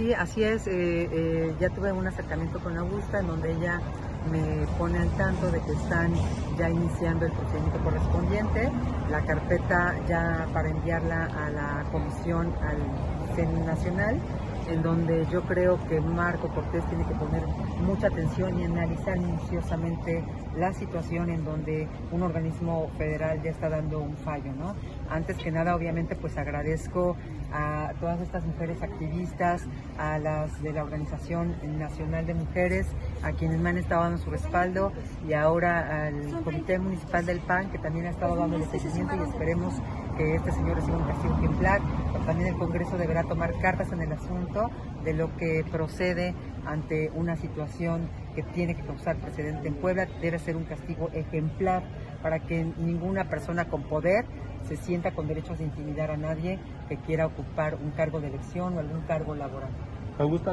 sí, así es. eh, eh, ya tuve un acercamiento con Augusta en donde ella me pone al tanto de que están ya iniciando el procedimiento correspondiente, la carpeta ya para enviarla a la comisión al CEN Nacional, en donde yo creo que Marco Cortés tiene que poner mucha atención y analizar minuciosamente la situación en donde un organismo federal ya está dando un fallo, ¿no? Antes que nada, obviamente, pues agradezco a todas estas mujeres activistas, a las de la Organización Nacional de Mujeres, a quienes me han estado dando su respaldo y ahora al Comité Municipal del PAN que también ha estado dando el seguimiento y esperemos que este señor reciba un castigo ejemplar. También el Congreso deberá tomar cartas en el asunto de lo que procede ante una situación que tiene que causar precedente en Puebla. Debe ser un castigo ejemplar para que ninguna persona con poder se sienta con derechos de intimidar a nadie que quiera ocupar un cargo de elección o algún cargo laboral. Augusta.